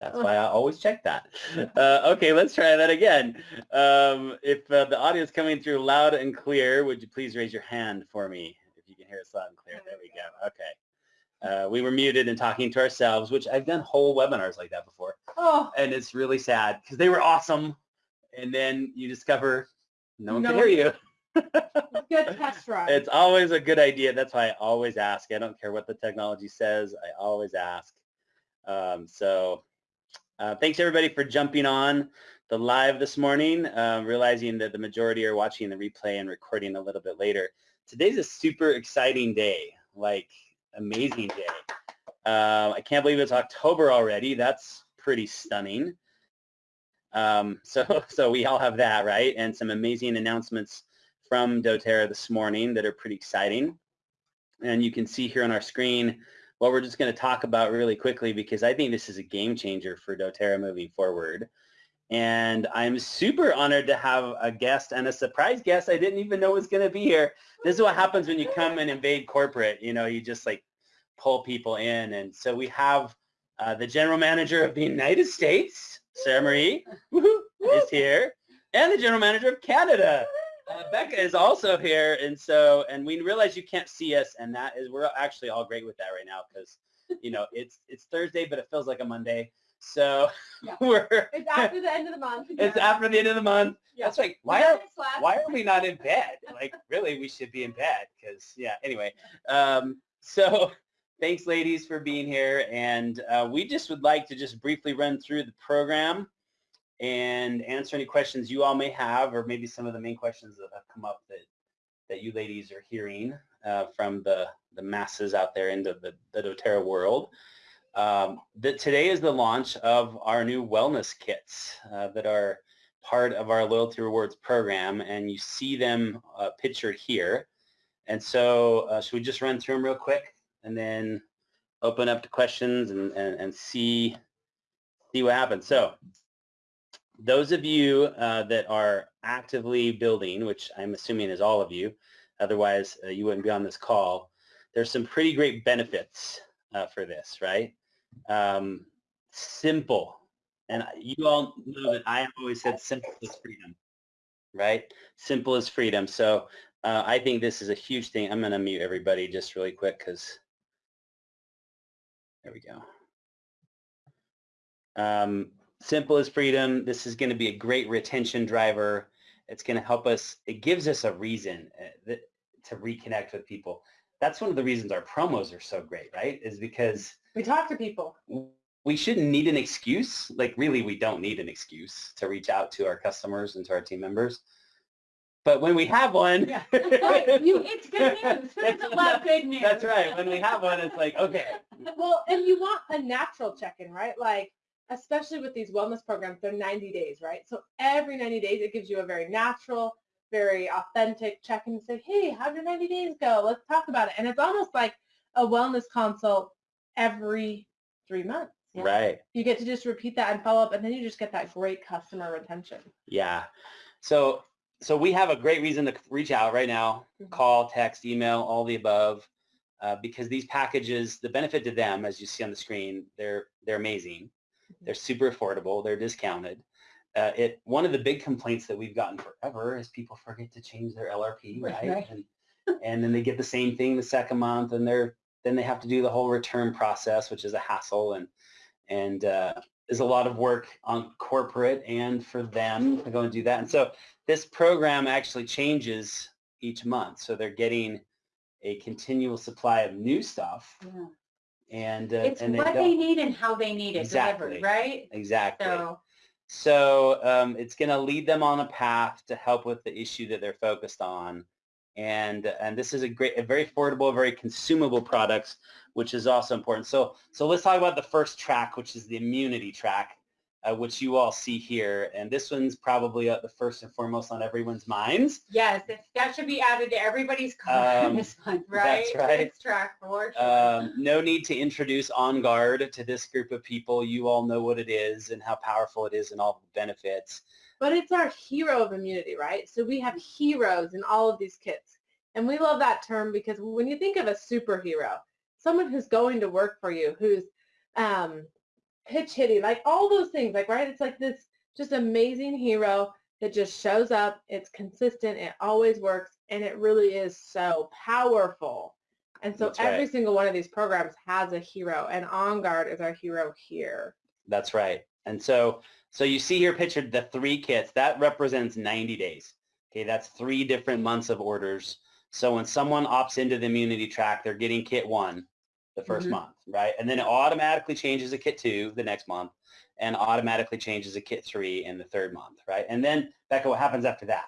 That's why I always check that. Uh, okay, let's try that again. Um, if uh, the audio is coming through loud and clear, would you please raise your hand for me if you can hear us loud and clear? There we go. Okay. Uh, we were muted and talking to ourselves, which I've done whole webinars like that before. Oh, And it's really sad because they were awesome. And then you discover no one No can hear you. good test run. It's always a good idea. That's why I always ask. I don't care what the technology says. I always ask. Um, so uh, thanks everybody for jumping on the live this morning, um, realizing that the majority are watching the replay and recording a little bit later. Today's a super exciting day, like amazing day. Uh, I can't believe it's October already. That's pretty stunning. Um, so, so we all have that, right? And some amazing announcements from doTERRA this morning that are pretty exciting. And you can see here on our screen what we're just going to talk about really quickly because I think this is a game changer for doTERRA moving forward. And I'm super honored to have a guest and a surprise guest I didn't even know was going to be here. This is what happens when you come and invade corporate. You know, you just like pull people in. And so we have uh, the general manager of the United States, Sarah Marie, is here, and the general manager of Canada, uh, Becca is also here, and so and we realize you can't see us, and that is we're actually all great with that right now because you know it's it's Thursday, but it feels like a Monday. So Yeah. we're It's after the end of the month. it's after the end of the month. Yeah. That's like why are why are we not in bed? Like really, we should be in bed because yeah. Anyway, um, so thanks, ladies, for being here, and uh, we just would like to just briefly run through the program and answer any questions you all may have, or maybe some of the main questions that have come up that that you ladies are hearing uh, from the the masses out there into the the DoTerra world. Um, that today is the launch of our new wellness kits uh, that are part of our loyalty rewards program, and you see them uh, pictured here. And so, uh, should we just run through them real quick, and then open up to questions and, and, and see see what happens. So, those of you uh, that are actively building, which I'm assuming is all of you, otherwise uh, you wouldn't be on this call, there's some pretty great benefits uh, for this, right? Um, simple. And you all know that I have always said simple is freedom, right? Simple is freedom. So uh, I think this is a huge thing. I'm going to mute everybody just really quick because there we go. Um, simple as freedom. This is going to be a great retention driver. It's going to help us. It gives us a reason uh, to reconnect with people. That's one of the reasons our promos are so great, right? Is because We talk to people. we shouldn't need an excuse. Like really, we don't need an excuse to reach out to our customers and to our team members. But when we have one, Yeah. Right, you, it's good news. That's- It's a lot of good news. That's right. When we have one, it's like, okay, Well, and you want a natural check-in, right? Like, especially with these wellness programs, they're 90 days, right? So every 90 days, it gives you a very natural, very authentic check-in and say, hey, how'd your 90 days go? Let's talk about it. And it's almost like a wellness consult every three months. Yeah. right. You get to just repeat that and follow up, and then you just get that great customer retention. Yeah. So so we have a great reason to reach out right now. Mhm. Call, text, email, all the above. Uh, because these packages, the benefit to them, as you see on the screen, they're they're amazing. They're super affordable. They're discounted. Uh, it one of the big complaints that we've gotten forever is people forget to change their LRP, Right, right? right. And, and then they get the same thing the second month, and they're then they have to do the whole return process, which is a hassle and and uh, is a lot of work on corporate and for them to go and do that. And so this program actually changes each month, so they're getting a continual supply of new stuff, Yeah. And uh, It's and what don't- they need and how they need it Exactly. delivered, right? exactly. So, So um, it's going to lead them on a path to help with the issue that they're focused on. And, and this is a great, a very affordable, very consumable products, which is also important. So, so let's talk about the first track, which is the immunity track, uh, which you all see here. And this one's probably uh, the first and foremost on everyone's minds. yes, that should be added to everybody's car Um, this month, right? that's right. It's track for sure. Um, no need to introduce On Guard to this group of people. You all know what it is and how powerful it is and all the benefits. But it's our hero of immunity, right? So we have heroes in all of these kits. And we love that term because when you think of a superhero, someone who's going to work for you, who's um, pitch hitting, like all those things, like right? It's like this just amazing hero that just shows up. It's consistent. It always works, and it really is so powerful. And so That's every right. single one of these programs has a hero, and On Guard is our hero here. That's right. And so, so you see here pictured the three kits. That represents 90 days. Okay, that's three different months of orders. So when someone opts into the immunity track, they're getting kit one the 1st Mhm. month, right? And then it automatically changes to kit two the next month and automatically changes to kit three in the third month, right? And then, Becca, what happens after that?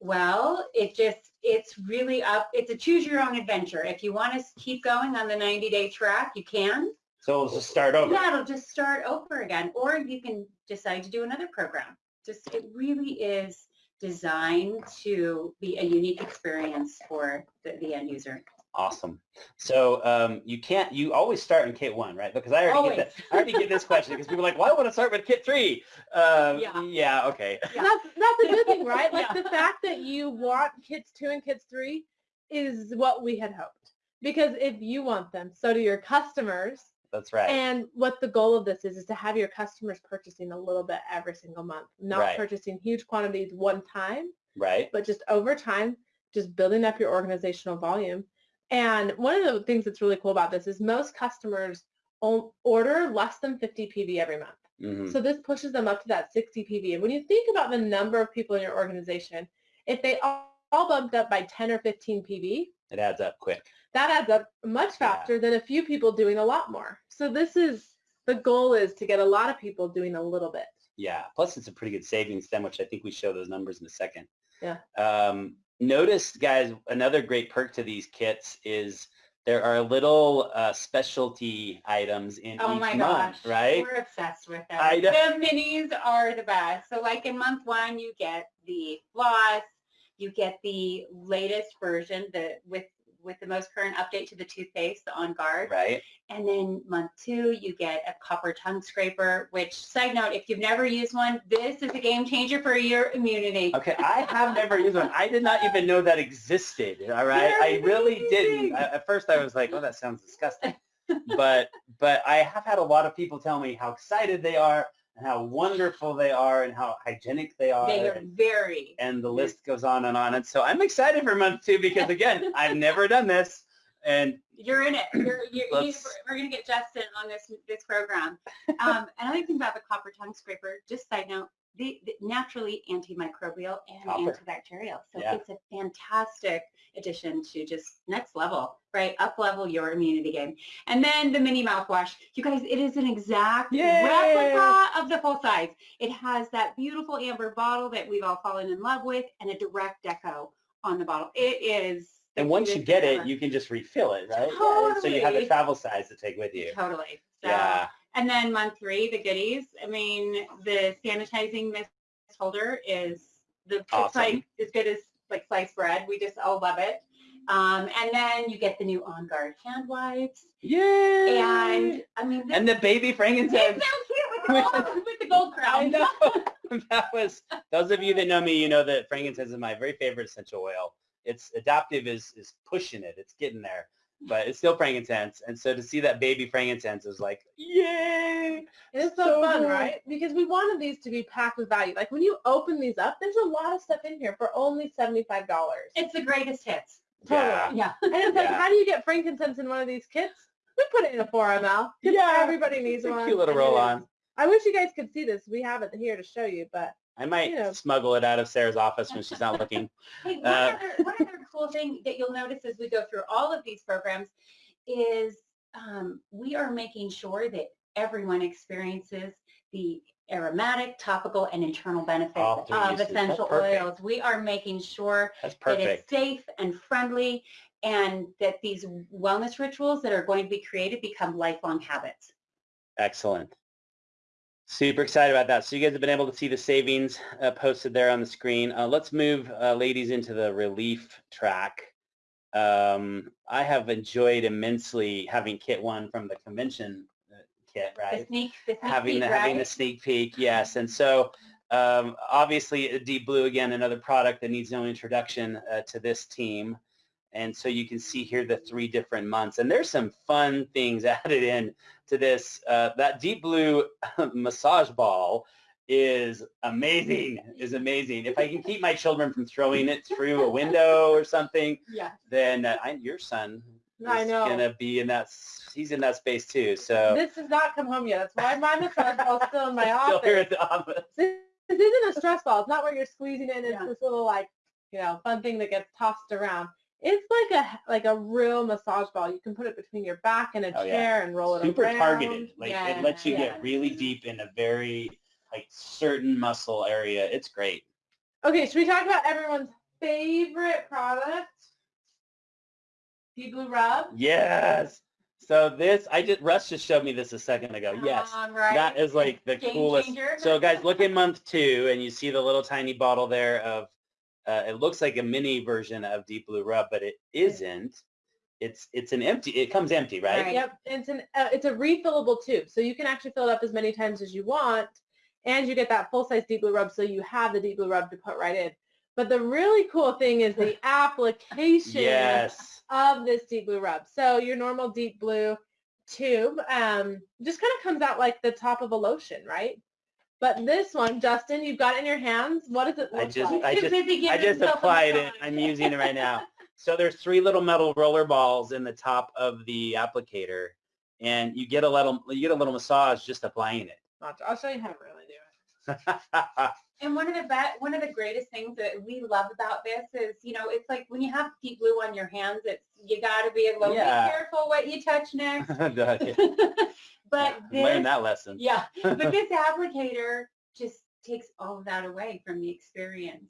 Well, it just, it's really up, it's a choose your own adventure. If you want to keep going on the 90 day track, you can. So it'll just start over. Yeah, it'll just start over again, or you can decide to do another program. Just, it really is designed to be a unique experience for the, the end user. Awesome. So um, you can't, you always start in kit one, right? Because I already Always. get that. I already get this question because people are like, well, I want to start with kit three. Um, Yeah. yeah, okay. Yeah. That's that's a good thing, right? Like Yeah. the fact that you want kits two and kits three is what we had hoped. Because if you want them, so do your customers. That's right. And what the goal of this is, is to have your customers purchasing a little bit every single month, not Right. purchasing huge quantities one time, right? but just over time, just building up your organizational volume. And one of the things that's really cool about this is most customers order less than 50 PV every month. Mhm. So this pushes them up to that 60 PV. And when you think about the number of people in your organization, if they all, all bumped up by 10 or 15 PV, It adds up quick. that adds up much Yeah. faster than a few people doing a lot more. So this is, the goal is to get a lot of people doing a little bit. Yeah. Plus, it's a pretty good savings then, which I think we show those numbers in a second. Yeah. Um, notice, guys, another great perk to these kits is there are little uh, specialty items in Oh each my month, gosh. right? We're obsessed with them. I. The minis are the best. So like in month one, you get the floss, you get the latest version, the with with the most current update to the toothpaste, the On Guard. Right. And then month two, you get a copper tongue scraper, which side note, if you've never used one, this is a game changer for your immunity. Okay, I have never used one. I did not even know that existed. All right, I really didn't. At first, I was like, "Oh, that sounds disgusting," but but I have had a lot of people tell me how excited they are and how wonderful they are and how hygienic they are. They are very and the list goes on and on. And so I'm excited for month two because again, I've never done this, and You're in it. You're, you're, you, we're going to get Justin on this this program. Um, another thing about the copper tongue scraper, just side note, the, the naturally antimicrobial and Copper. antibacterial. So Yeah. it's a fantastic addition to just next level, right? Up level your immunity game. And then the mini mouthwash. You guys, it is an exact Yay! replica of the full size. It has that beautiful amber bottle that we've all fallen in love with and a direct deco on the bottle. It is and once you get thing it, you can just refill it, right? So you have a travel size to take with you. Totally. So, Yeah. And then month three, the goodies. I mean, the sanitizing mist holder is the it's Awesome. like as good as like sliced bread. We just all love it. Um, and then you get the new On Guard hand wipes. Yay! And I mean, this and the baby it's frankincense. so cute with the gold, with the gold crown. I know. that was those of you that know me, you know that frankincense is my very favorite essential oil. It's Adaptiv is is pushing it. It's getting there. But it's still frankincense. And so to see that baby frankincense is like, yay! It is so, So fun, good. right? Because we wanted these to be packed with value. Like when you open these up, there's a lot of stuff in here for only $75. It's the greatest hits. Yeah. Yeah. And it's like, Yeah. how do you get frankincense in one of these kits? We put it in a 4 ml. 'cause Yeah. Everybody needs It's a one. cute little roll on. I wish you guys could see this. We have it here to show you, but I might Yeah. smuggle it out of Sarah's office when she's not looking. Hey, one, Uh, other, one other cool thing that you'll notice as we go through all of these programs is um, we are making sure that everyone experiences the aromatic, topical, and internal benefits of essential oils. We are making sure that it's safe and friendly and that these wellness rituals that are going to be created become lifelong habits. Excellent. Super excited about that. So you guys have been able to see the savings uh, posted there on the screen. Uh, let's move, uh, ladies, into the relief track. Um, I have enjoyed immensely having kit one from the convention uh, kit, The right? sneak, the sneak having peek, the, right? having the sneak peek, yes. And so um, obviously Deep Blue, again, another product that needs no introduction uh, to this team. And so you can see here the three different months. And there's some fun things added in to this. Uh, that deep blue massage ball is amazing, is amazing. If I can keep my children from throwing it through a window or something, Yeah. then uh, I, your son I is know. gonna be in that, he's in that space too, so. This has not come home yet. That's why my massage ball is still in my Still here office. at the office. This this isn't a stress ball. It's not where you're squeezing it it's Yeah. this little like, you know, fun thing that gets tossed around. It's like a like a real massage ball. You can put it between your back and a Oh, yeah. chair and roll it Super around. targeted, like it lets you Yeah. get really deep in a very, like certain muscle area. It's great. Okay, should we talk about everyone's favorite product? Deep Blue Rub. Yes. So this, I just, Russ just showed me this a second ago. Yes. Um, right? That is like the Game coolest. changer. So guys, look at month two and you see the little tiny bottle there of, uh, it looks like a mini version of Deep Blue Rub, but it isn't. It's, it's an empty, it comes empty, right? Right. Yep, it's an uh, it's a refillable tube, so you can actually fill it up as many times as you want, and you get that full size Deep Blue Rub, so you have the Deep Blue Rub to put right in. But the really cool thing is the application Yes. of this Deep Blue Rub. So your normal Deep Blue tube um, just kind of comes out like the top of a lotion, right? But this one, Justin, you've got it in your hands. What does it look I just- like? I just- I just applied it. I'm using it right now. So there's three little metal roller balls in the top of the applicator and you get a little, you get a little massage just applying it. I'll show you how to really it. And one of the be- one of the greatest things that we love about this is, you know, it's like when you have deep blue on your hands, it's you got to be a little Yeah. bit careful what you touch next. But Learn this, that lesson. yeah, but this applicator just takes all of that away from the experience.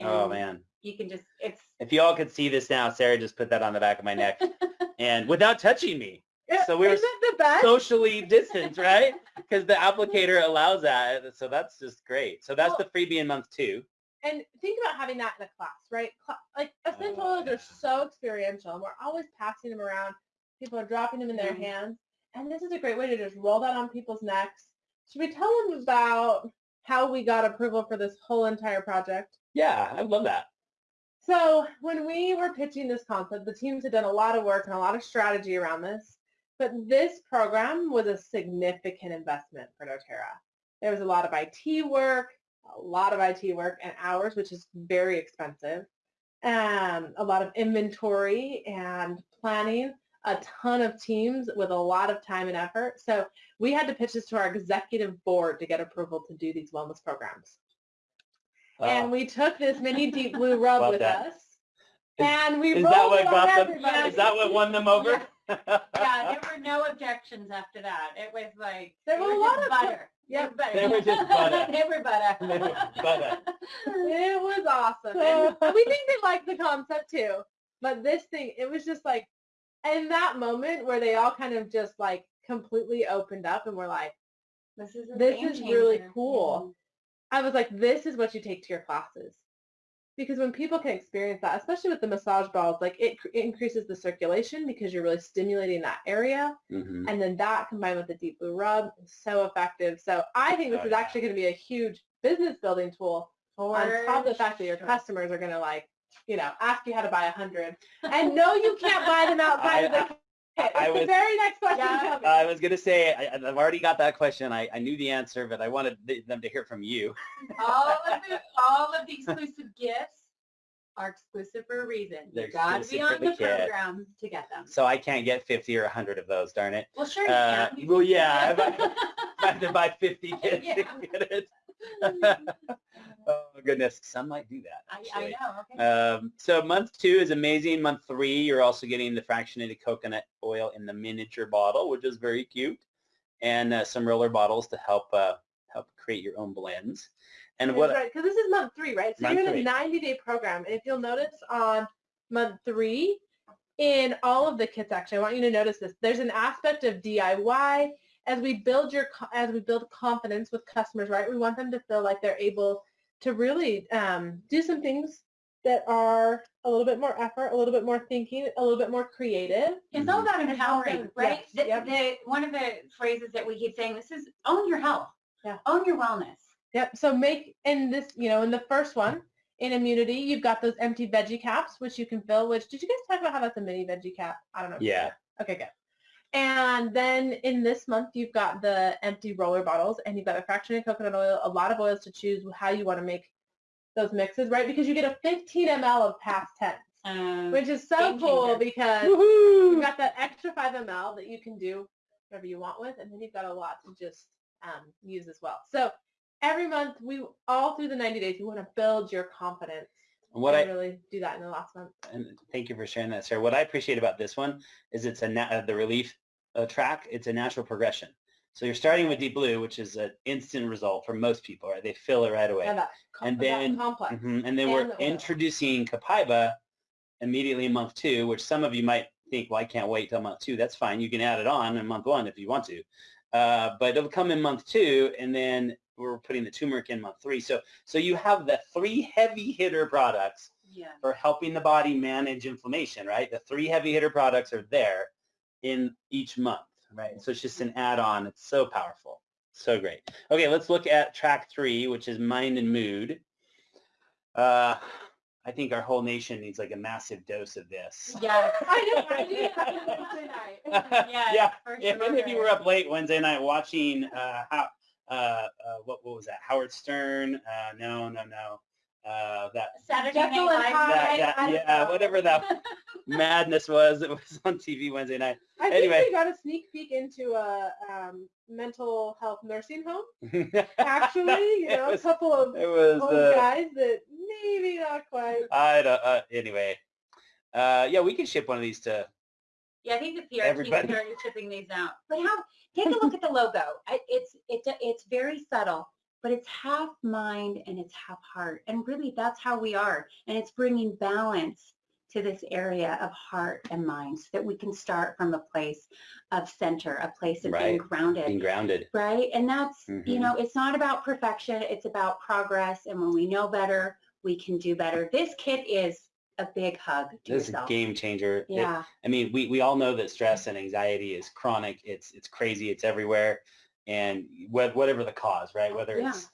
Oh man. you can just it's If you all could see this now, Sarah just put that on the back of my neck and without touching me. So we were Isn't it the best? Socially distanced, right? Because the applicator allows that. So that's just great. So that's Well- the freebie in month two. and think about having that in a class, right? Like essential Oh, oils yeah. are so experiential, and we're always passing them around. People are dropping them in their Mhm. hands, and this is a great way to just roll that on people's necks. Should we tell them about how we got approval for this whole entire project? Yeah, I love that. So when we were pitching this concept, the teams had done a lot of work and a lot of strategy around this. But this program was a significant investment for doTERRA. There was a lot of IT work, a lot of IT work and hours, which is very expensive. Um, a lot of inventory and planning, a ton of teams with a lot of time and effort. So we had to pitch this to our executive board to get approval to do these wellness programs. Wow. And we took this mini deep blue rub with that. us. And we Is rolled that what it on got them? Is that what won them over? Yeah, there were no objections after that. It was like There were a lot of- butter. Yep. butter. They were just butter. they were butter. They were butter. It was awesome. And we think they liked the concept too. But this thing, it was just like, in that moment where they all kind of just like completely opened up and were like, This is a This game is really changer. cool. Mm-hmm. I was like, this is what you take to your classes. Because when people can experience that, especially with the massage balls, like it, cr- it increases the circulation because you're really stimulating that area. Mhm. And then that combined with the deep blue rub is so effective. So I think this Oh, is yeah. actually going to be a huge business building tool on top of the fact that your sure. customers are going to like, you know, ask you how to buy a hundred. And no, you can't buy them outside of I- the kit. I It's the was- very next question Yeah. coming. I was gonna say I, I've already got that question. I, I knew the answer, but I wanted th- them to hear from you. all of the all of the exclusive gifts are exclusive for a reason. They're you got to be on the the program to get them. So I can't get 50 or 100 of those. Darn it! Well, sure you Uh, can. well, yeah, I have to buy 50 kits Yeah. to get it. oh goodness, some might do that. I, I know. Okay. Um, so month two is amazing. Month three, you're also getting the fractionated coconut oil in the miniature bottle, which is very cute, and uh, some roller bottles to help uh, help create your own blends. And what? right, because this is month three, right? So you're in a 90-day program, and if you'll notice on month three, in all of the kits, actually, I want you to notice this. There's an aspect of DIY as we build your as we build confidence with customers, right? We want them to feel like they're able to really um, do some things that are a little bit more effort, a little bit more thinking, a little bit more creative. It's all about empowering, right? yes, The, yep. the, one of the phrases that we keep saying, this is own your health. Yeah. Own your wellness. Yep. So make in this, you know, in the first one, in immunity, you've got those empty veggie caps, which you can fill. Which did you guys talk about how that's a mini veggie cap? I don't know. Yeah. Okay, good. And then in this month, you've got the empty roller bottles and you've got the fractionated coconut oil, a lot of oils to choose how you want to make those mixes, right? Because you get a 15 ml of PastTense, Um, which is so cool because you've got that extra 5 ml that you can do whatever you want with, and then you've got a lot to just um, use as well. So every month, we all through the 90 days, you want to build your confidence. What I really do that in the last month. and thank you for sharing that, Sarah. What I appreciate about this one is it's a na- uh, the relief uh, track. It's a natural progression. So you're starting with Deep Blue, which is an instant result for most people, right? They fill it right away. Yeah, that, And then- complex. Mhm, And then And we're the introducing Copaiba immediately in month two, which some of you might think, well, I can't wait till month two. That's fine. You can add it on in month one if you want to. Uh, but it'll come in month two, and then we're putting the turmeric in month three. So, so you have the three heavy hitter products Yeah. for helping the body manage inflammation, right? The three heavy hitter products are there in each month, right? So it's just an add-on. It's so powerful. So great. Okay, let's look at track three, which is mind and mood. Uh, I think our whole nation needs like a massive dose of this. Yes. I know, I did that on Wednesday night. Yes, yeah, for if any of you were up late Wednesday night watching, uh, how, uh, uh, what, what was that? Howard Stern? Uh, no, no, no. Uh, that Saturday Jekyll Night and Live. Hyde. that, that, yeah, know. whatever that madness was that was on TV Wednesday night. I think Anyway. we got a sneak peek into a um, mental health nursing home. Actually, you know, was- a couple of it was old uh, guys that maybe not quite. I don't, uh, anyway. Uh, yeah, we can ship one of these to. Yeah, I think the PR Everybody. team started shipping these out. But how? Take a look at the logo. I- It's it's it's very subtle, but it's half mind and it's half heart, and really that's how we are. And it's bringing balance to this area of heart and mind, so that we can start from a place of center, a place of being grounded. Being grounded. right? And that's, you Mhm. know, it's not about perfection, it's about progress. And when we know better, we can do better. This kit is a big hug to This is a game changer. It- Yeah, I mean, we, we all know that stress and anxiety is chronic. It's it's crazy. It's everywhere, and wh- whatever the cause, right? Whether Yeah. it's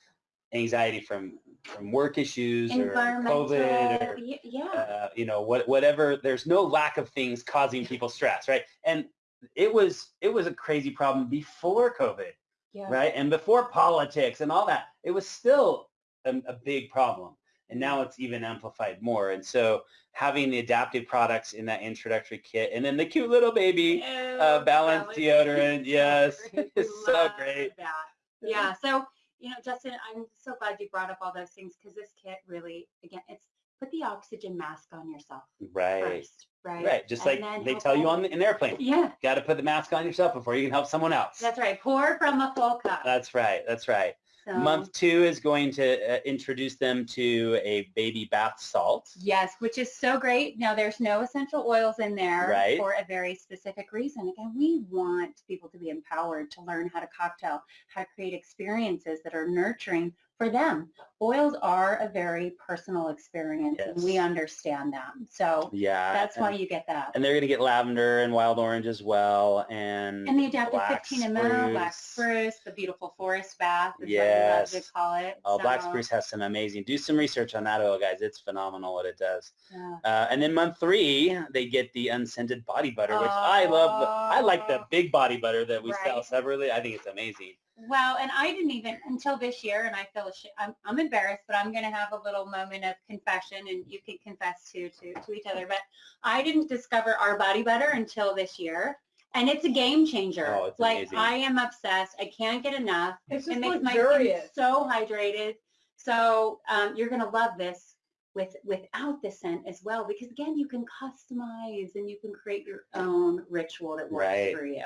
anxiety from from work issues or COVID or yeah, uh, you know what whatever. There's no lack of things causing people stress, right? And it was it was a crazy problem before COVID, yeah. right? And before politics and all that, it was still a, a big problem. And now it's even amplified more. And so having the Adaptiv products in that introductory kit and then the cute little baby, Oh, uh, balanced balance. deodorant, yes, it's so great. That. Yeah, so, you know, Justin, I'm so glad you brought up all those things because this kit really, again, it's put the oxygen mask on yourself Right. first, right? Right. Just And like they tell you on the, an airplane. Yeah, Got to put the mask on yourself before you can help someone else. that's right. Pour from a full cup. That's right. That's right. So- Month two is going to uh, introduce them to a baby bath salt. Yes, which is so great. Now there's no essential oils in there Right. for a very specific reason. Again, we want people to be empowered to learn how to cocktail, how to create experiences that are nurturing for them. Oils are a very personal experience and we understand that. So Yeah. that's and, why you get that. and they're going to get lavender and wild orange as well. And, And the Adaptiv black 15 ml, black spruce. the beautiful forest bath is Yes. what we love to call it. Oh, black spruce has some amazing. Do some research on that oil, guys. It's phenomenal what it does. yeah. Uh, and then month three, they get the unscented body butter, which I love. I like the Oh. big body butter that we sell separately. I think it's amazing. Well, and I didn't even until this year, and I feel. I'm, I'm embarrassed, but I'm going to have a little moment of confession, and you can confess too to to each other. But I didn't discover our body butter until this year, and it's a game changer. Oh, it's like amazing. I am obsessed. I can't get enough. It's it just makes my skin so hydrated. So um, you're going to love this with without the scent as well, because again, you can customize and you can create your own ritual that works Right. for you.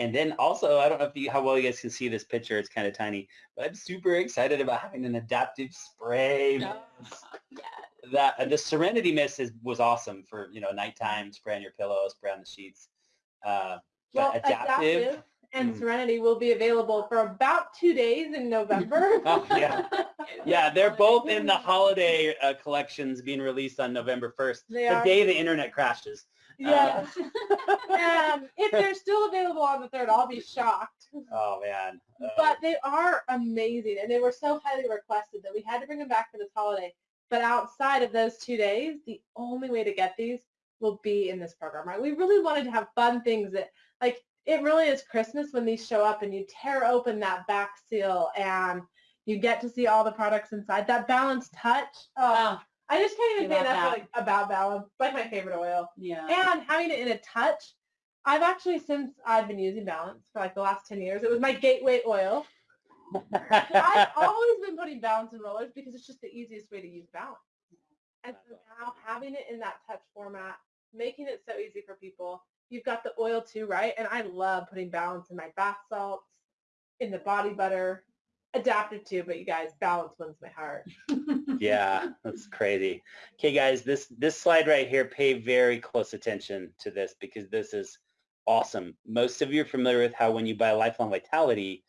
And then also, I don't know if you, how well you guys can see this picture. It's kind of tiny, but I'm super excited about having an Adaptiv spray. Yeah. That uh, the Serenity Mist is, was awesome for you know nighttime, spray on your pillow, spray on the sheets. Uh, Well, but Adaptiv, and Mm. Serenity will be available for about two days in November. Oh, yeah. yeah, they're both in the holiday uh, collections being released on November 1st, They the are. day the internet crashes. Yeah. um, if they're still available on the third, I'll be shocked. Oh man. Uh, But they are amazing, and they were so highly requested that we had to bring them back for this holiday. But outside of those two days, the only way to get these will be in this program, right? We really wanted to have fun things that, like, it really is Christmas when these show up and you tear open that back seal and you get to see all the products inside. That balanced touch. Oh, Oh, I just can't even say enough that. like, about balance. Like my favorite oil. yeah. And having it in a touch. I've actually, since I've been using Balance for like the last 10 years, it was my gateway oil. I've always been putting Balance in rollers because it's just the easiest way to use Balance. And so now having it in that touch format, making it so easy for people. You've got the oil too, right? And I love putting Balance in my bath salts, in the body butter, Adaptiv too, but you guys, Balance wins my heart. yeah, that's crazy. Okay, guys, this this slide right here, pay very close attention to this because this is awesome. Most of you are familiar with how when you buy Lifelong Vitality,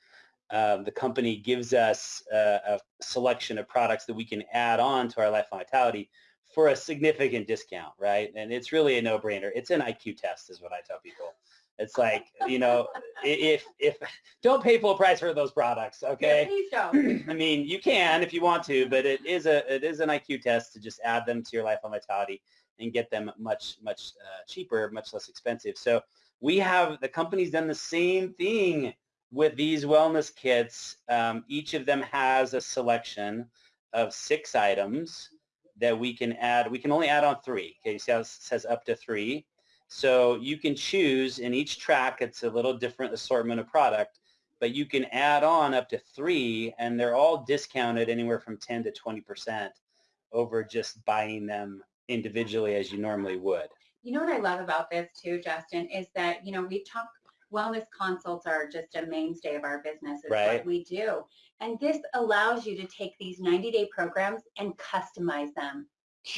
uh, the company gives us uh, a selection of products that we can add on to our Lifelong Vitality for a significant discount, right? And it's really a no-brainer. It's an IQ test is what I tell people. It's like, you know, if, if, don't pay full price for those products, okay? Yeah, please don't. I mean, you can if you want to, but it is a it is an IQ test to just add them to your Lifelong Vitality and get them much much uh, cheaper, much less expensive. So we have the company's done the same thing with these wellness kits. Um, each of them has a selection of six items that we can add. We can only add on three. Okay, you see how it says up to three. So you can choose in each track. It's a little different assortment of product but you can add on up to three and they're all discounted anywhere from 10 to 20% over just buying them individually as you normally would. You know what I love about this too, Justin, is that, you know, we talk, wellness consults are just a mainstay of our business. It's Right. what we do. And this allows you to take these 90-day programs and customize them,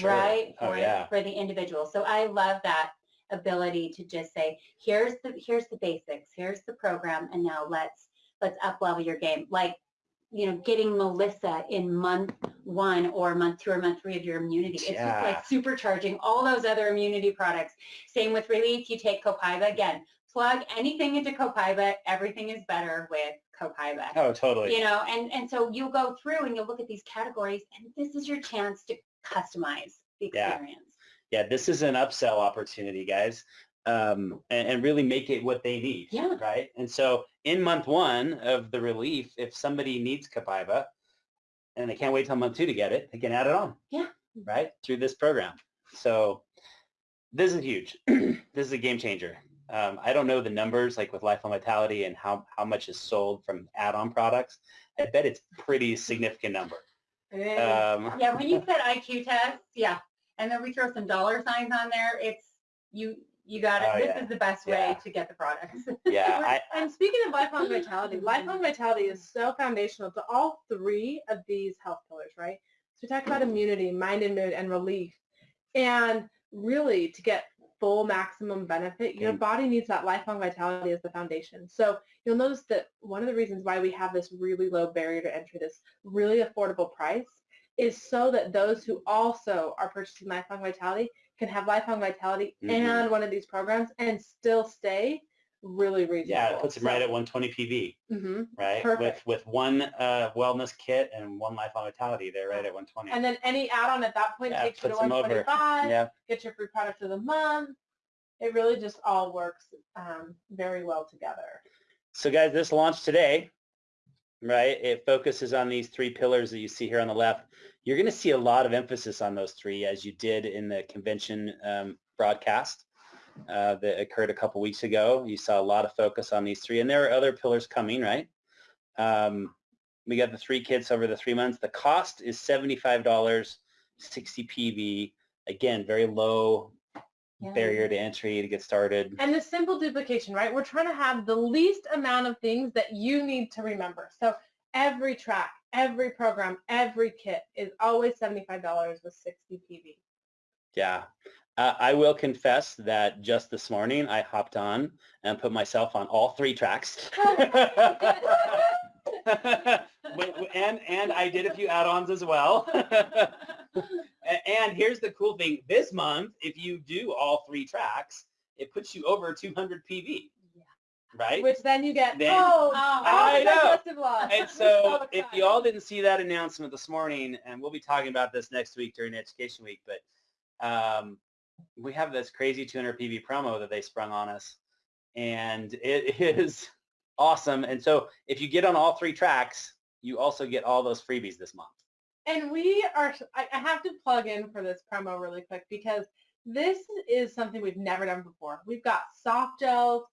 right? Oh For, yeah. for the individual. So I love that ability to just say, here's the, here's the basics, here's the program, and now let's, let's up level your game. Like, you know, getting Melissa in month one or month two or month three of your immunity. It's Yeah. just like supercharging all those other immunity products. Same with relief. You take Copaiba again. Plug anything into Copaiba. Everything is better with Copaiba. Oh, totally. You know, and, and so you'll go through and you'll look at these categories and this is your chance to customize the experience. Yeah, this is an upsell opportunity, guys, um, and, and really make it what they need. Yeah. Right. And so in month one of the relief, if somebody needs Copaiba and they can't wait till month two to get it, they can add it on. Yeah. Right through this program. So this is huge. this is a game changer. Um, I don't know the numbers like with Lifelong Vitality and how, how much is sold from add-on products. I bet it's pretty significant number. Um, Yeah, when you said IQ tests, yeah. And then we throw some dollar signs on there. It's, you, you got it. Oh, this yeah. is the best way Yeah. to get the products. yeah, I, And speaking of lifelong vitality, lifelong vitality is so foundational to all three of these health pillars, right? So we talk about immunity, mind and mood, and relief. And really, to get full maximum benefit, your Mm. body needs that lifelong vitality as the foundation. So you'll notice that one of the reasons why we have this really low barrier to entry, this really affordable price, is so that those who also are purchasing lifelong vitality can have lifelong vitality Mhm. and one of these programs and still stay really reasonable. yeah, it puts them right at 120 PV. hmm right? Perfect. With with one uh, wellness kit and one lifelong vitality, they're right at 120. And then any add-on at that point Yeah, takes you to puts them over. 125. yeah, Get your free product of the month. It really just all works um, very well together. So guys, this launched today, right? It focuses on these three pillars that you see here on the left. You're going to see a lot of emphasis on those three as you did in the convention um, broadcast uh, that occurred a couple weeks ago. You saw a lot of focus on these three, and there are other pillars coming, right? Um, we got the three kits over the three months. The cost is $75, 60 PV. Again, very low Yeah. barrier to entry to get started. And the simple duplication, right? We're trying to have the least amount of things that you need to remember. So every track, every program, every kit is always $75 with 60 PV. Yeah. Uh, I will confess that just this morning I hopped on and put myself on all three tracks. And and I did a few add-ons as well. And here's the cool thing. This month, if you do all three tracks, it puts you over 200 PV, right? Which then you get, Then- oh, Oh, I know. digestive laws. And so if you all didn't see that announcement this morning, and we'll be talking about this next week during Education Week, but um, we have this crazy 200 PV promo that they sprung on us. and it is awesome. And so if you get on all three tracks, you also get all those freebies this month. And we are, I I have to plug in for this promo really quick because this is something we've never done before. We've got soft gels,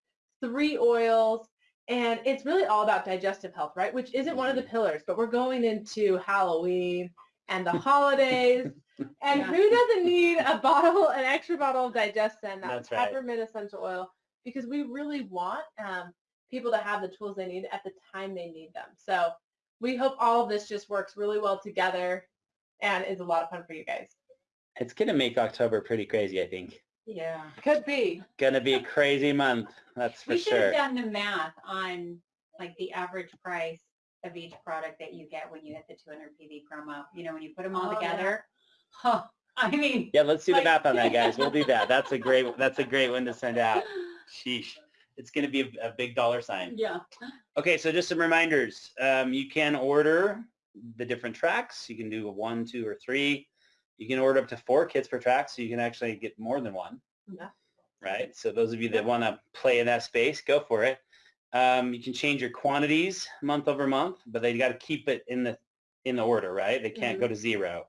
three oils, and it's really all about digestive health, right? Which isn't one of the pillars, but we're going into Halloween and the holidays. And who doesn't need a bottle, an extra bottle of DigestZen, that That's right. peppermint essential oil? Because we really want um, people to have the tools they need at the time they need them. So we hope all of this just works really well together and is a lot of fun for you guys. It's going to make October pretty crazy, I think. Yeah. Could be. Going to be a crazy month, that's for sure. We should sure. have done the math on like the average price of each product that you get when you hit the 200 PV promo. You know, when you put them all Oh, yeah. together. Huh, I mean. Yeah, let's do the math on that, guys. We'll do that. That's a great, that's a great one to send out. Sheesh. It's going to be a, a big dollar sign. Yeah. Okay, so just some reminders. Um, you can order the different tracks. You can do a one, two, or three. You can order up to four kits per track, so you can actually get more than one. Yeah. Right. So those of you that want to play in that space, go for it. Um, you can change your quantities month over month, but they got to keep it in the in the order, right? They can't go to zero,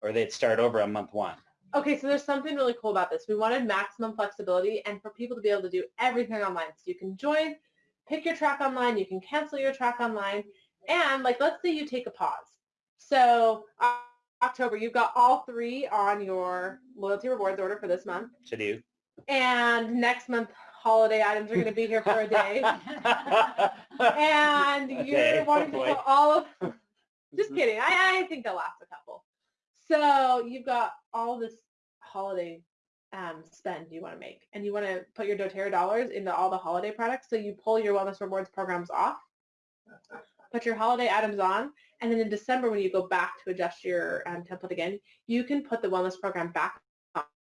or they'd start over on month one. Okay, so there's something really cool about this. We wanted maximum flexibility and for people to be able to do everything online. So you can join, pick your track online, you can cancel your track online, and like let's say you take a pause. So uh, October, you've got all three on your loyalty rewards order for this month, To do. and next month holiday items are going to be here for a day. and you're Okay, wanting to oh put all of just kidding I, I think they'll last a couple so you've got all this holiday um, spend you want to make and you want to put your doterra dollars into all the holiday products so you pull your wellness rewards programs off put your holiday items on and then in december when you go back to adjust your um, template again you can put the wellness program back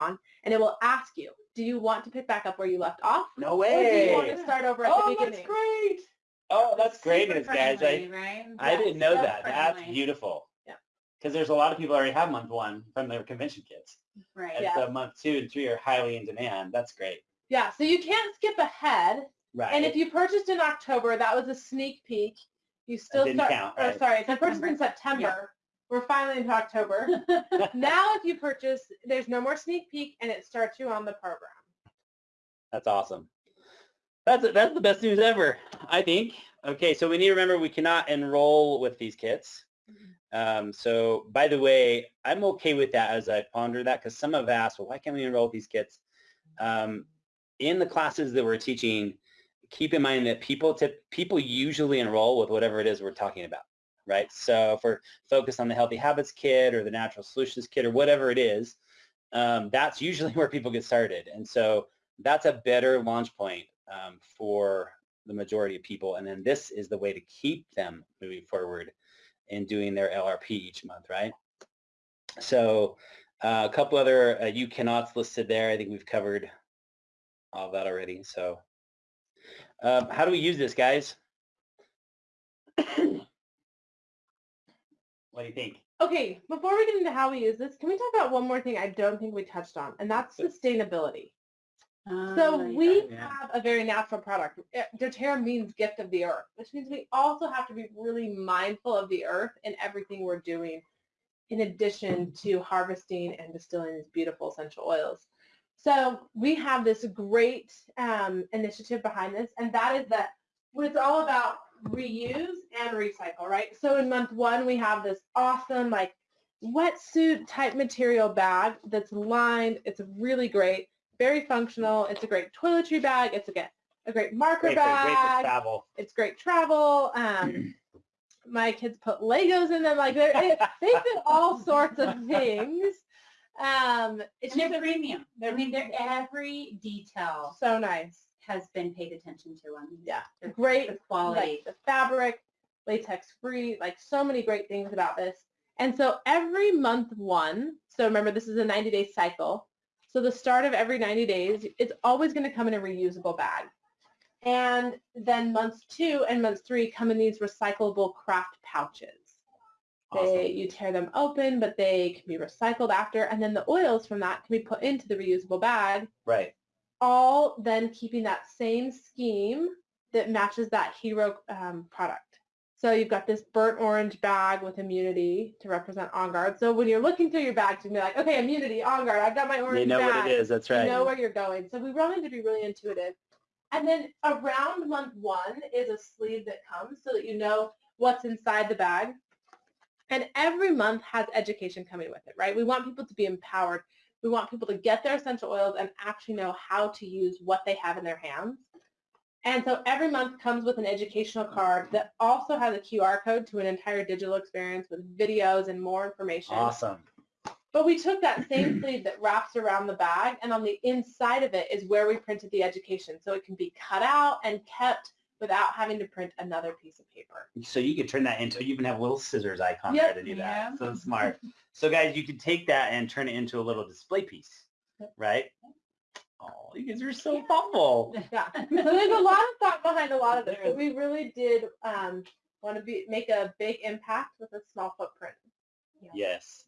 on and it will ask you do you want to pick back up where you left off No or do you want way. to start over at Oh, the that's beginning great. Oh, that's great Super news, guys. I, right? I Yeah, didn't know so that. That's beautiful. Yeah. Because there's a lot of people already have month one from their convention kits. Right. And Yeah. so month two and three are highly in demand. That's great. Yeah, so you can't skip ahead. Right. And if you purchased in October, that was a sneak peek. You still didn't start, count, or right? sorry, if you purchased in September, we're finally into October. now if you purchase, there's no more sneak peek and it starts you on the program. That's awesome. That's that's the best news ever, I think. Okay, so we need to remember we cannot enroll with these kits. Mm-hmm. Um, so by the way, I'm okay with that as I ponder that because some have asked, well, why can't we enroll these kits? Um, in the classes that we're teaching, keep in mind that people tip, people usually enroll with whatever it is we're talking about, right? So if we're focused on the Healthy Habits kit or the Natural Solutions kit or whatever it is, um, that's usually where people get started. And so that's a better launch point um, for the majority of people. And then this is the way to keep them moving forward in doing their LRP each month, right? So uh, a couple other uh, you cannots listed there. I think we've covered all that already. So um, how do we use this, guys? what do you think? Okay, before we get into how we use this, can we talk about one more thing I don't think we touched on, and that's sustainability. So Oh, we yeah. have a very natural product. Eh, doTERRA means gift of the earth, which means we also have to be really mindful of the earth in everything we're doing in addition to harvesting and distilling these beautiful essential oils. So we have this great um, initiative behind this, and that is that what it's all about reuse and recycle, right? So in month one, we have this awesome like wetsuit type material bag that's lined. It's really great, very functional. It's a great toiletry bag. It's a, get- a great marker Great for, great for bag. travel. It's great travel. Um, my kids put Legos in them. Like they're, it, they fit all sorts of things. Um, it's And they're just a- premium. I mean, they're every detail so nice. has been paid attention to on these. Yeah, The- great The quality. like the fabric, latex free, like so many great things about this. And so every month one, so remember this is a 90 day cycle. So the start of every 90 days, it's always going to come in a reusable bag. And then months two and months three come in these recyclable craft pouches. They, you tear them open, but they can be recycled after. And then the oils from that can be put into the reusable bag Right. all then keeping that same scheme that matches that hero um, product. So you've got this burnt orange bag with immunity to represent On Guard. So when you're looking through your bags, you can be like, okay, immunity, On Guard, I've got my orange They know bag. what it is. That's right. You know where you're going. So we wanted to be really intuitive. And then around month one is a sleeve that comes so that you know what's inside the bag. And every month has education coming with it, right? We want people to be empowered. We want people to get their essential oils and actually know how to use what they have in their hands. And so every month comes with an educational card that also has a QR code to an entire digital experience with videos and more information. Awesome. But we took that same sleeve that wraps around the bag and on the inside of it is where we printed the education. So it can be cut out and kept without having to print another piece of paper. So you could turn that into, you even have a little scissors icon Yep. there to do that. Yeah. So smart. So guys, you could take that and turn it into a little display piece, right? Oh, you guys are so thoughtful. Yeah. So there's a lot of thought behind a lot of this. But we really did um, want to be make a big impact with a small footprint. Yes.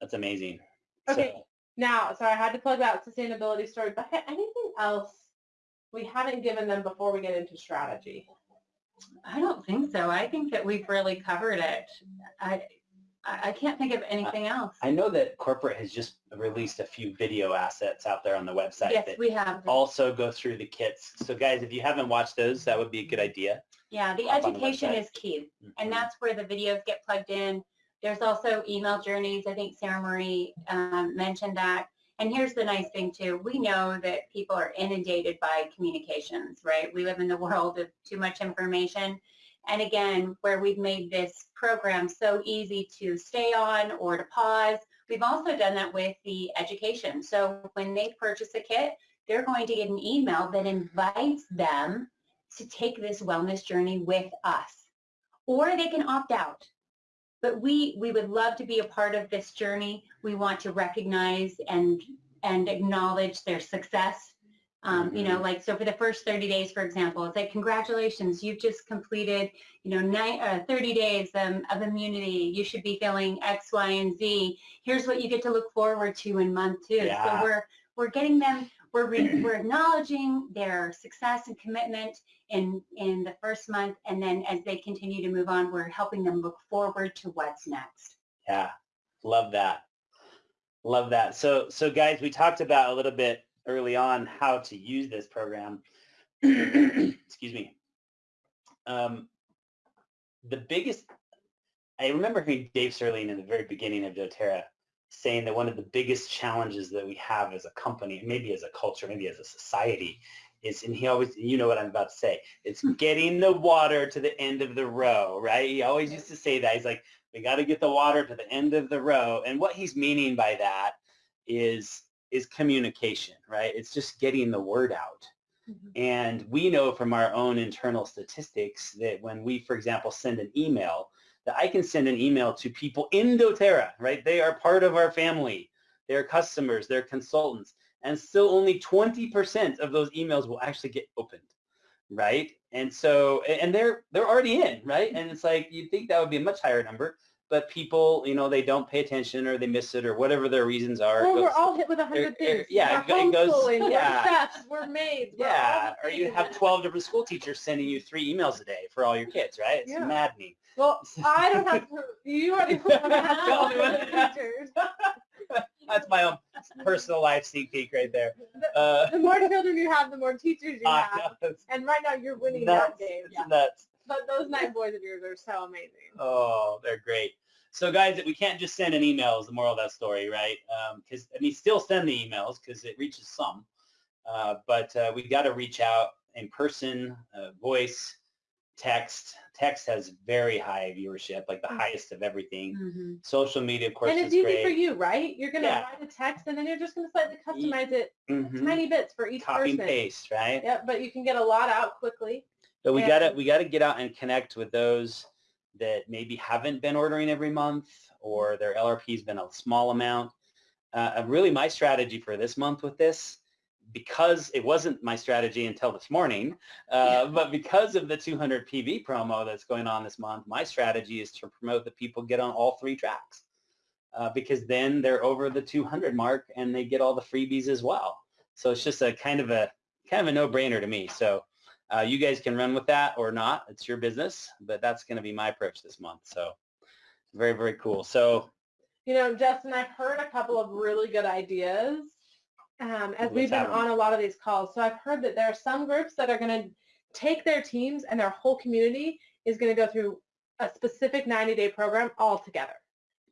That's amazing. Okay. So, Now, sorry, I had to plug that sustainability story. But anything else we haven't given them before we get into strategy? I don't think so. I think that we've really covered it. I, I I can't think of anything else. I know that corporate has just released a few video assets out there on the website Yes, that we have. also go through the kits. So guys, if you haven't watched those, that would be a good idea. Yeah, the up on the education is key. Mhm. And that's where the videos get plugged in. There's also email journeys. I think Sarah Marie um, mentioned that. And here's the nice thing too. We know that people are inundated by communications, right? We live in the world of too much information. And again, where we've made this program so easy to stay on or to pause, we've also done that with the education. So when they purchase a kit, they're going to get an email that invites them to take this wellness journey with us. Or they can opt out. But we, we would love to be a part of this journey. We want to recognize and, and acknowledge their success. Um, You know, like, so for the first 30 days, for example, it's like, congratulations, you've just completed, you know, nine, uh, 30 days um, of immunity. You should be feeling X, Y, and Z. Here's what you get to look forward to in month two. Yeah. So we're, we're getting them, we're, re- we're acknowledging their success and commitment in, in the first month. And then as they continue to move on, we're helping them look forward to what's next. Yeah, love that. Love that. So, so guys, we talked about a little bit early on how to use this program. Excuse me. Um, the biggest, I remember hearing Dave Stirling in the very beginning of doTERRA saying that one of the biggest challenges that we have as a company, maybe as a culture, maybe as a society, is, and he always, you know what I'm about to say, it's getting the water to the end of the row, right? He always used to say that. He's like, we got to get the water to the end of the row. And what he's meaning by that is is communication, right? It's just getting the word out. Mm-hmm. And we know from our own internal statistics that when we, for example, send an email, that I can send an email to people in doTERRA, right? They are part of our family. They're customers, they're consultants, and still only 20% of those emails will actually get opened, right? And so, and they're they're already in, right? And it's like you'd think that would be a much higher number, but people, you know, they don't pay attention or they miss it or whatever their reasons are. Well, we're all hit with a hundred things. yeah, we're it goes- yeah. we're chefs, we're maids. we're Yeah, the or you have 12 different school teachers sending you three emails a day for all your kids, right? It's Yeah. maddening. Well, I don't have to. You already have Tell me to what- teachers. That's my own personal life sneak peek right there. Uh, The more children you have, the more teachers you I have. know, And right now you're winning nuts. that game. It's nuts. But those nine boys of yours are so amazing. Oh, they're great. So guys, we can't just send an email is the moral of that story, right? Because, I mean, still send the emails because it reaches some. Uh, but uh, we got to reach out in person, uh, voice, text. Text has very high viewership, like the Mhm. highest of everything. Mm-hmm. Social media, of course, and it's easy great. for you, right? You're going to Yeah. write a text and then you're just going to slightly customize it Mhm. tiny bits for each Copy and person. paste, right? Yep, but you can get a lot out quickly. But we gotta we gotta get out and connect with those that maybe haven't been ordering every month or their LRP has been a small amount. Uh, really, my strategy for this month with this, because it wasn't my strategy until this morning, uh, but because of the 200 PV promo that's going on this month, my strategy is to promote that people get on all three tracks. Uh, because then they're over the 200 mark and they get all the freebies as well. So it's just a kind of a kind of a no-brainer to me. So uh, you guys can run with that or not. It's your business, but that's going to be my approach this month. So very, very cool. So You know, Justin, I've heard a couple of really good ideas um, as we've been on a lot of these calls. So I've heard that there are some groups that are going to take their teams and their whole community is going to go through a specific 90-day program all together.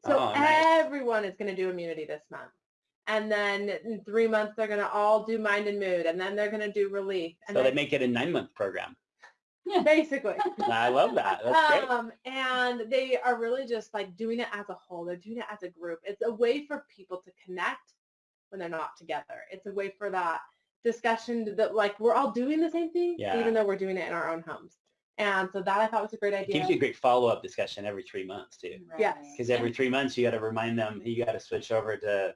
So Oh, nice. everyone is going to do immunity this month. And then in three months, they're going to all do mind and mood. And then they're going to do relief. And so they make it a nine-month program. basically. I love that. That's great. Um, and they are really just like doing it as a whole. They're doing it as a group. It's a way for people to connect when they're not together. It's a way for that discussion that like we're all doing the same thing, Yeah. even though we're doing it in our own homes. And so that I thought was a great It idea. gives you a great follow-up discussion every three months too. Yes. Because every three months you got to remind them you got to switch over to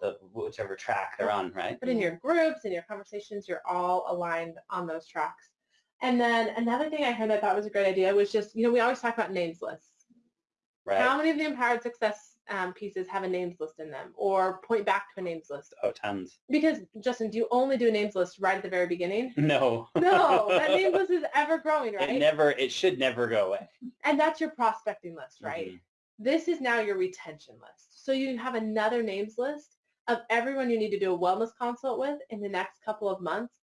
the whichever track they're on, right? but in your groups and your conversations, you're all aligned on those tracks. And then another thing I heard that I thought was a great idea was just, you know, we always talk about names lists. Right. How many of the empowered success um, pieces have a names list in them or point back to a names list? oh, tons. Because Justin, do you only do a names list right at the very beginning? No. No, that names list is ever growing, right? It never. It should never go away. and that's your prospecting list, right? Mhm. This is now your retention list. So you have another names list of everyone you need to do a wellness consult with in the next couple of months.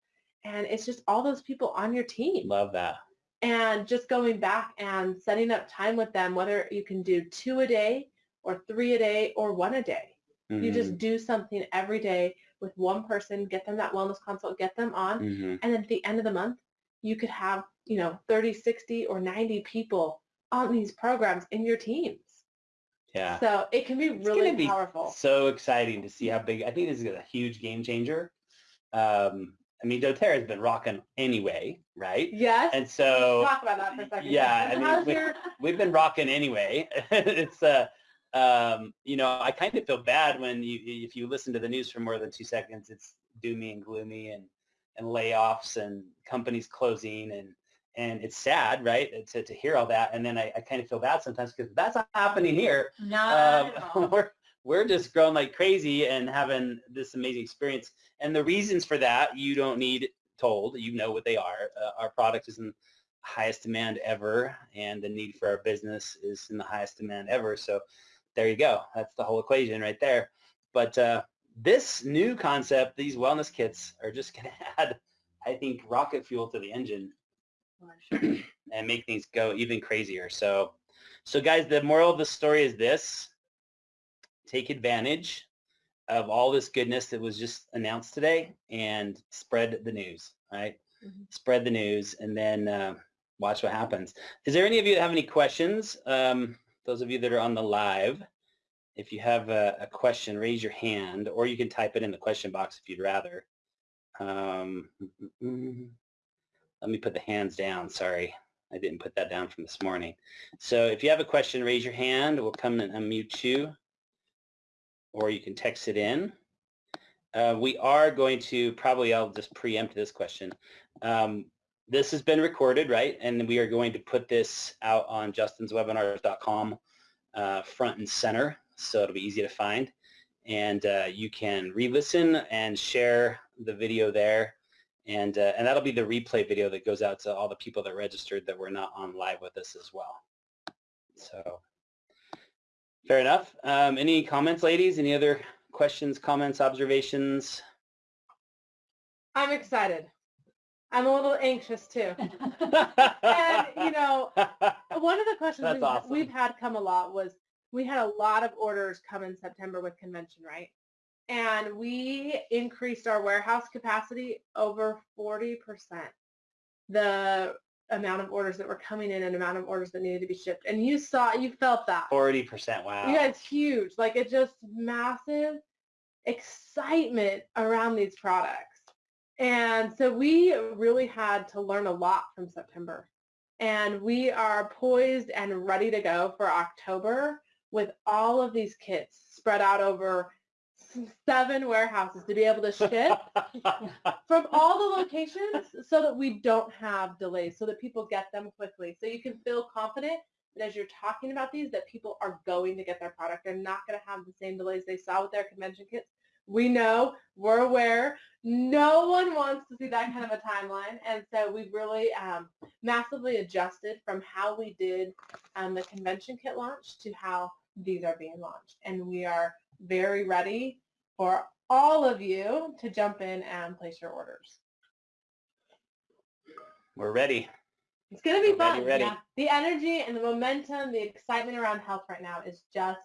And it's just all those people on your team. Love that. And just going back and setting up time with them, whether you can do two a day or three a day or one a day. You Mhm. just do something every day with one person, get them that wellness consult, get them on, Mhm. and then at the end of the month, you could have, you know, 30, 60, or 90 people on these programs in your teams. Yeah. So it can be It's really be powerful. So exciting to see how big. I think this is a huge game changer. Um, I mean, DoTerra has been rocking anyway, right? Yes. And so Talk about that for a second. yeah, I mean, we- your, we've been rocking anyway. it's uh, um, you know, I kind of feel bad when you if you listen to the news for more than two seconds, it's doomy and gloomy and and layoffs and companies closing and and it's sad, right, to, to hear all that. And then I, I kind of feel bad sometimes because that's not happening here. Not at Um, we're we're just growing like crazy and having this amazing experience. And the reasons for that you don't need told. You know what they are. Uh, our product is in highest demand ever, and the need for our business is in the highest demand ever. So there you go. That's the whole equation right there. But uh, this new concept, these wellness kits, are just going to add, I think, rocket fuel to the engine and make things go even crazier. So, so guys, the moral of the story is this: take advantage of all this goodness that was just announced today and spread the news. Right, Mhm. spread the news, and then uh, watch what happens. Is there any of you that have any questions? Um, those of you that are on the live, if you have a, a question, raise your hand, or you can type it in the question box if you'd rather. Um, let me put the hands down. Sorry, I didn't put that down from this morning. So if you have a question, raise your hand. We'll come and unmute you, or you can text it in. Uh, we are going to probably, I'll just preempt this question. Um, this has been recorded, right? And we are going to put this out on justinswebinars.com uh, front and center, so it'll be easy to find. And uh, you can re-listen and share the video there. And, uh, and that'll be the replay video that goes out to all the people that registered that were not on live with us as well. So fair enough. Um, any comments, ladies? Any other questions, comments, observations? I'm excited. I'm a little anxious too. And, you know, one of the questions we've, awesome. we've had come a lot was we had a lot of orders come in September with convention, right? And we increased our warehouse capacity over 40%. The amount of orders that were coming in and amount of orders that needed to be shipped. And you saw, you felt that. 40%, wow. Yeah, it's huge. Like it's just massive excitement around these products. And so we really had to learn a lot from September. And we are poised and ready to go for October with all of these kits spread out over seven warehouses to be able to ship from all the locations so that we don't have delays, so that people get them quickly. So you can feel confident that as you're talking about these, that people are going to get their product. They're not going to have the same delays they saw with their convention kits. We know, we're aware. No one wants to see that kind of a timeline. And so we've really um, massively adjusted from how we did um, the convention kit launch to how these are being launched. And we are very ready for all of you to jump in and place your orders. We're ready. It's going to be We're ready, fun. ready. Yeah. The energy and the momentum, the excitement around health right now is just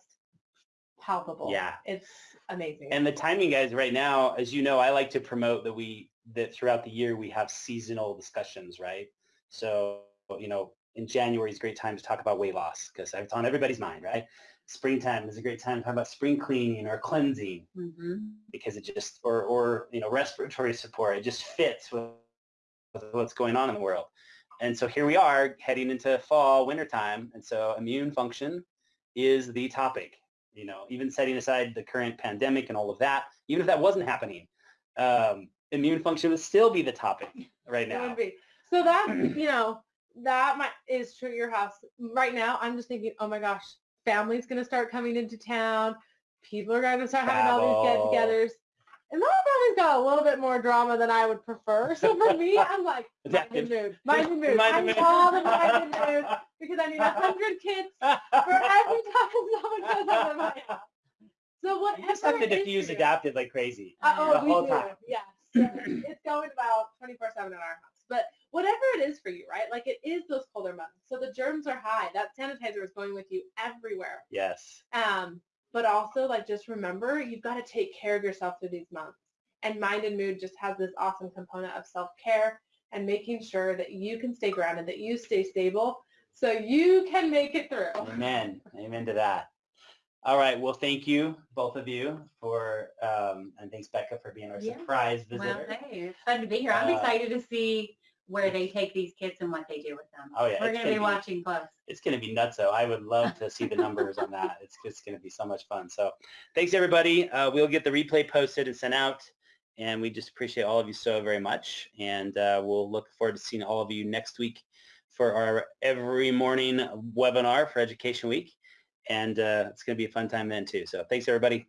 palpable. Yeah. It's amazing. And the timing, guys, right now, as you know, I like to promote that we that throughout the year we have seasonal discussions, right? So, you know, in January is a great time to talk about weight loss because it's on everybody's mind, right? Springtime is a great time to talk about spring cleaning or cleansing Mhm. because it just or or you know respiratory support. It just fits with, with what's going on in the world. And so here we are heading into fall, wintertime, and so immune function is the topic. You know, even setting aside the current pandemic and all of that, even if that wasn't happening, um, immune function would still be the topic right It now. would be. So that, you know, that might, is true at your house. Right now, I'm just thinking, oh my gosh, family's going to start coming into town. People are going to start having all these get-togethers. And my family's got a little bit more drama than I would prefer. So for me, I'm like, mind Adaptiv. mood, mind the mood. I'm all the mind the mood because I need a hundred kids for every time someone shows up at my house. So whatever You just have to diffuse you- like crazy. uh, oh, the we whole do. time. Yes. It's going about 24-7 in our house. But whatever it is for you, right? Like it is those colder months. So the germs are high. That sanitizer is going with you everywhere. Yes. Um, but also like just remember you've got to take care of yourself through these months. And mind and mood just has this awesome component of self-care and making sure that you can stay grounded, that you stay stable so you can make it through. Amen. Amen to that. All right. Well, thank you, both of you, for um, and thanks Becca for being our Yeah. surprise Well, visitor. hey, it's fun to be here. I'm Uh, excited to see where they take these kids and what they do with them. Oh, yeah, We're going to gonna be be- watching close. It's going to be nuts, though. I would love to see the numbers on that. It's just going to be so much fun. So, thanks everybody. Uh, we'll get the replay posted and sent out, and we just appreciate all of you so very much. And uh, we'll look forward to seeing all of you next week for our every morning webinar for Education Week. And uh, it's going to be a fun time then too. So, thanks everybody.